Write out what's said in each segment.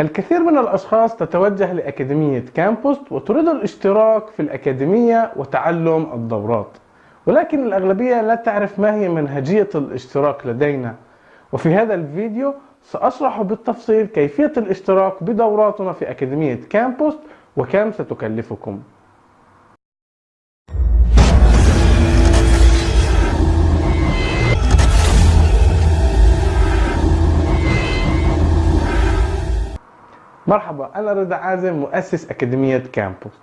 الكثير من الأشخاص تتوجه لأكاديمية كامبوست وتريد الاشتراك في الأكاديمية وتعلم الدورات. ولكن الأغلبية لا تعرف ما هي منهجية الاشتراك لدينا. وفي هذا الفيديو سأشرح بالتفصيل كيفية الاشتراك بدوراتنا في أكاديمية كامبوست وكم ستكلفكم. مرحبا أنا رضا عازم مؤسس أكاديمية كامبوست.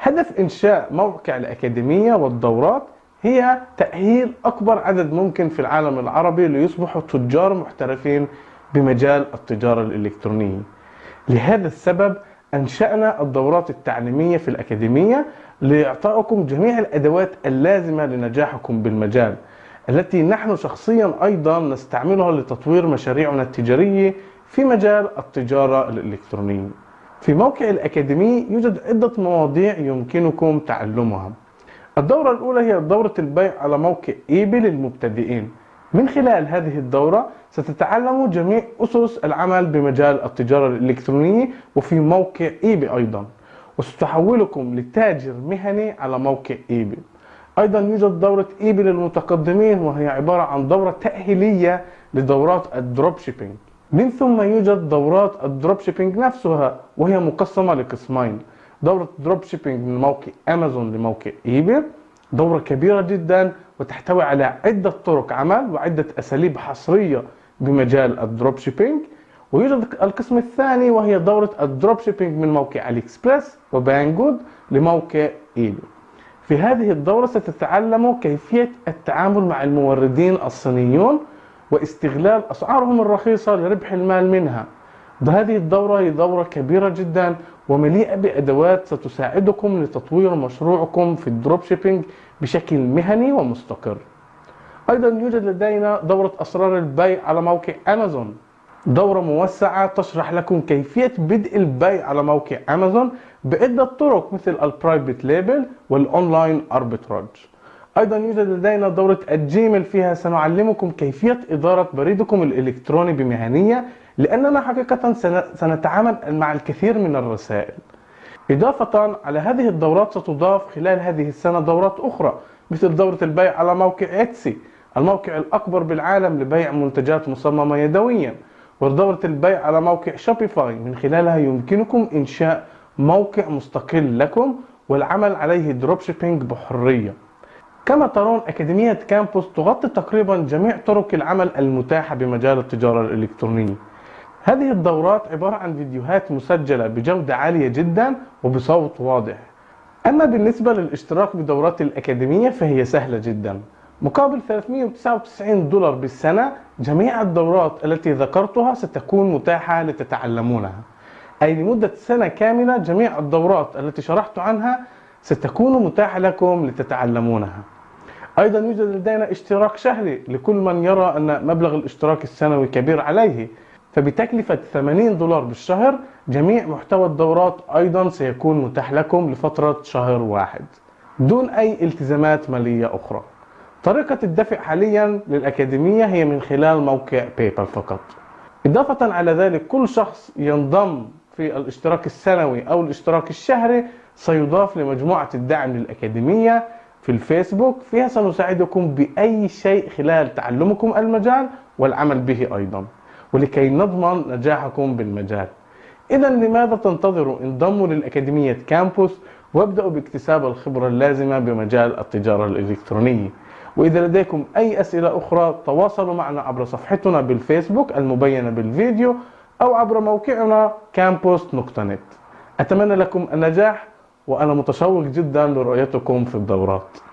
هدف إنشاء موقع الأكاديمية والدورات هي تأهيل أكبر عدد ممكن في العالم العربي ليصبحوا تجار محترفين بمجال التجارة الإلكترونية. لهذا السبب أنشأنا الدورات التعليمية في الأكاديمية لإعطائكم جميع الأدوات اللازمة لنجاحكم بالمجال التي نحن شخصيا أيضا نستعملها لتطوير مشاريعنا التجارية في مجال التجارة الإلكترونية. في موقع الأكاديمي يوجد عدة مواضيع يمكنكم تعلمها. الدورة الأولى هي دورة البيع على موقع إيبي للمبتدئين. من خلال هذه الدورة ستتعلموا جميع أسس العمل بمجال التجارة الإلكترونية وفي موقع إيبي أيضا. وستحولكم لتاجر مهني على موقع إيبي. أيضا يوجد دورة إيبي للمتقدمين وهي عبارة عن دورة تأهيلية لدورات ال dropshipping. من ثم يوجد دورات ال dropshipping نفسها وهي مقسمة لقسمين. دورة dropshipping من موقع أمازون لموقع eBay دورة كبيرة جدا وتحتوي على عدة طرق عمل وعدة أساليب حصرية بمجال ال dropshipping. ويوجد القسم الثاني وهي دورة ال dropshipping من موقع AliExpress و Banggood لموقع eBay. في هذه الدورة ستتعلموا كيفية التعامل مع الموردين الصينيون واستغلال أسعارهم الرخيصة لربح المال منها. هذه الدورة هي دورة كبيرة جدا ومليئة بأدوات ستساعدكم لتطوير مشروعكم في ال dropshipping بشكل مهني ومستقر. أيضا يوجد لدينا دورة أسرار البيع على موقع أمازون. دورة موسعة تشرح لكم كيفية بدء البيع على موقع أمازون بعدة طرق مثل ال private label وال online arbitrage أيضا يوجد لدينا دورة ال Gmail فيها. سنعلمكم كيفية إدارة بريدكم الإلكتروني بمهنية لأننا حقيقة سنتعامل مع الكثير من الرسائل. إضافة على هذه الدورات ستضاف خلال هذه السنة دورات أخرى مثل دورة البيع على موقع Etsy الموقع الأكبر بالعالم لبيع منتجات مصممة يدويا ودورة البيع على موقع Shopify من خلالها يمكنكم إنشاء موقع مستقل لكم والعمل عليه dropshipping بحرية. كما ترون أكاديمية كامبوست تغطي تقريبا جميع طرق العمل المتاحة بمجال التجارة الإلكترونية. هذه الدورات عبارة عن فيديوهات مسجلة بجودة عالية جدا وبصوت واضح. أما بالنسبة للاشتراك بدورات الأكاديمية فهي سهلة جدا. مقابل 399 دولار بالسنة جميع الدورات التي ذكرتها ستكون متاحة لتتعلمونها. أي لمدة سنة كاملة جميع الدورات التي شرحت عنها ستكون متاحة لكم لتتعلمونها. أيضا يوجد لدينا اشتراك شهري لكل من يرى أن مبلغ الاشتراك السنوي كبير عليه. فبتكلفة 80 دولار بالشهر جميع محتوى الدورات أيضا سيكون متاح لكم لفترة شهر واحد دون أي التزامات مالية أخرى. طريقة الدفع حاليا للأكاديمية هي من خلال موقع بايبال فقط. إضافة على ذلك كل شخص ينضم في الاشتراك السنوي أو الاشتراك الشهري سيضاف لمجموعة الدعم للأكاديمية في الفيسبوك فيها سنساعدكم بأي شيء خلال تعلمكم المجال والعمل به أيضا ولكي نضمن نجاحكم بالمجال. إذا لماذا تنتظروا انضموا للأكاديمية كامبوس وابدأوا باكتساب الخبرة اللازمة بمجال التجارة الإلكترونية؟ وإذا لديكم أي أسئلة أخرى تواصلوا معنا عبر صفحتنا بالفيسبوك المبينة بالفيديو أو عبر موقعنا campus.net أتمنى لكم النجاح. وأنا متشوق جدا لرؤيتكم في الدورات.